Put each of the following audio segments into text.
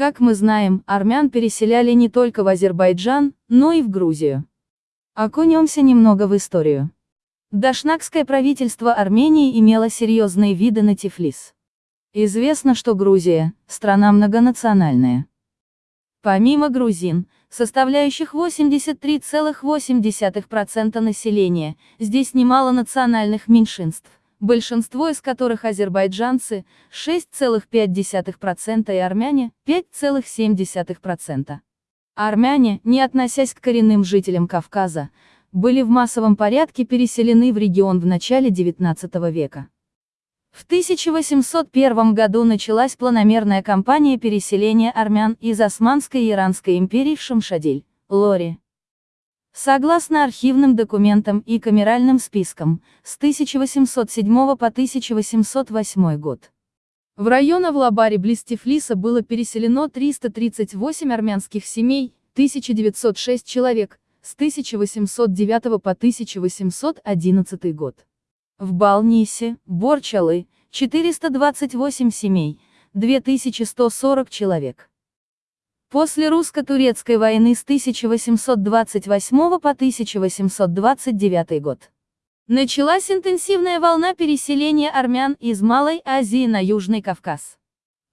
Как мы знаем, армян переселяли не только в Азербайджан, но и в Грузию. Окунемся немного в историю. Дашнакское правительство Армении имело серьезные виды на Тифлис. Известно, что Грузия – страна многонациональная. Помимо грузин, составляющих 83,8% населения, здесь немало национальных меньшинств, большинство из которых азербайджанцы, 6,5% и армяне, 5,7%. Армяне, не относясь к коренным жителям Кавказа, были в массовом порядке переселены в регион в начале XIX века. В 1801 году началась планомерная кампания переселения армян из Османской и Иранской империй в Шамшадиль, Лори. Согласно архивным документам и камеральным спискам, с 1807 по 1808 год. В район Авлабари близ Тифлиса было переселено 338 армянских семей, 1906 человек, с 1809 по 1811 год. В Балнисе, Борчалы, 428 семей, 2140 человек. После русско-турецкой войны с 1828 по 1829 год. Началась интенсивная волна переселения армян из Малой Азии на Южный Кавказ.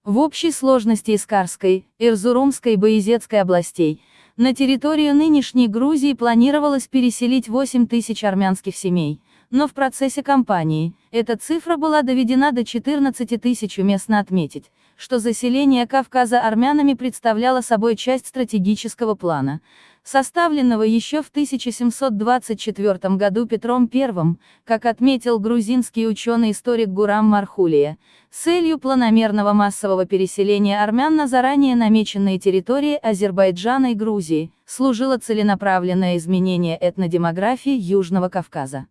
В общей сложности Искарской, Ирзурумской и Боязетской областей, на территорию нынешней Грузии планировалось переселить 8 тысяч армянских семей, но в процессе кампании, эта цифра была доведена до 14 тысяч уместно отметить, что заселение Кавказа армянами представляло собой часть стратегического плана, составленного еще в 1724 году Петром I, как отметил грузинский ученый-историк Гурам Мархулия, целью планомерного массового переселения армян на заранее намеченные территории Азербайджана и Грузии, служило целенаправленное изменение этнодемографии Южного Кавказа.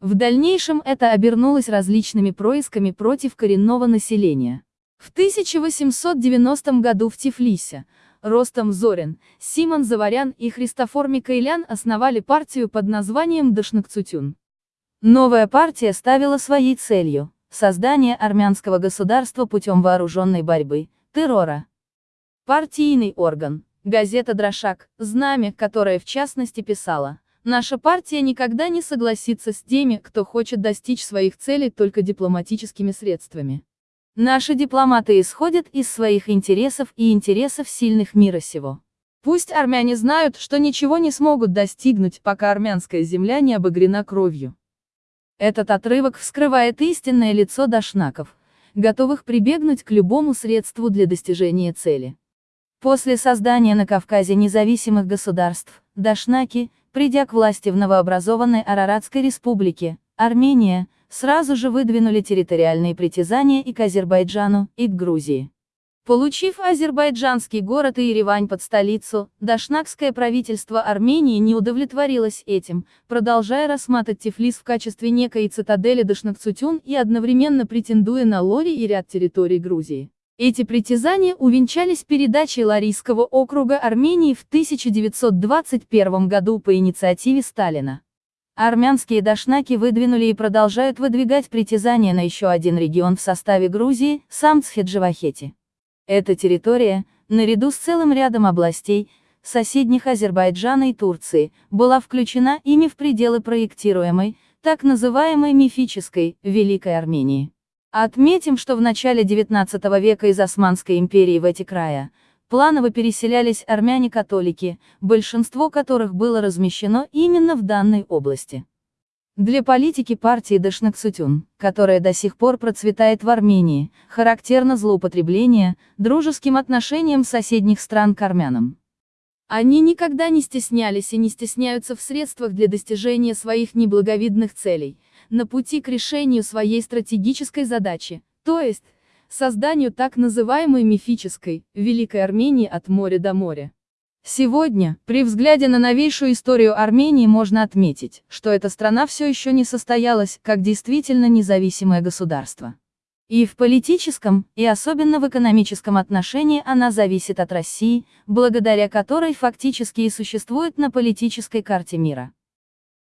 В дальнейшем это обернулось различными происками против коренного населения. В 1890 году в Тифлисе, Ростом Зорин, Симон Заварян и Христофор Микаэлян основали партию под названием Дашнакцутюн. Новая партия ставила своей целью – создание армянского государства путем вооруженной борьбы, террора. Партийный орган, газета «Дрошак», знамя, которое в частности писала Наша партия никогда не согласится с теми, кто хочет достичь своих целей только дипломатическими средствами. Наши дипломаты исходят из своих интересов и интересов сильных мира сего. Пусть армяне знают, что ничего не смогут достигнуть, пока армянская земля не обогрена кровью. Этот отрывок вскрывает истинное лицо дашнаков, готовых прибегнуть к любому средству для достижения цели. После создания на Кавказе независимых государств, дашнаки, придя к власти в новообразованной Араратской республике, Армения, сразу же выдвинули территориальные притязания и к Азербайджану, и к Грузии. Получив азербайджанский город и Еревань под столицу, дашнакское правительство Армении не удовлетворилось этим, продолжая рассматривать Тифлис в качестве некой цитадели Дашнакцутюн и одновременно претендуя на Лори и ряд территорий Грузии. Эти притязания увенчались передачей Ларийского округа Армении в 1921 году по инициативе Сталина. Армянские дашнаки выдвинули и продолжают выдвигать притязания на еще один регион в составе Грузии, Самцхеджавахети. Эта территория, наряду с целым рядом областей, соседних Азербайджана и Турции, была включена ими в пределы проектируемой, так называемой мифической, Великой Армении. Отметим, что в начале XIX века из Османской империи в эти края, планово переселялись армяне-католики, большинство которых было размещено именно в данной области. Для политики партии Дашнаксутюн, которая до сих пор процветает в Армении, характерно злоупотребление, дружеским отношением соседних стран к армянам. Они никогда не стеснялись и не стесняются в средствах для достижения своих неблаговидных целей, на пути к решению своей стратегической задачи, то есть, созданию так называемой мифической, Великой Армении от моря до моря. Сегодня, при взгляде на новейшую историю Армении можно отметить, что эта страна все еще не состоялась, как действительно независимое государство. И в политическом, и особенно в экономическом отношении она зависит от России, благодаря которой фактически и существует на политической карте мира.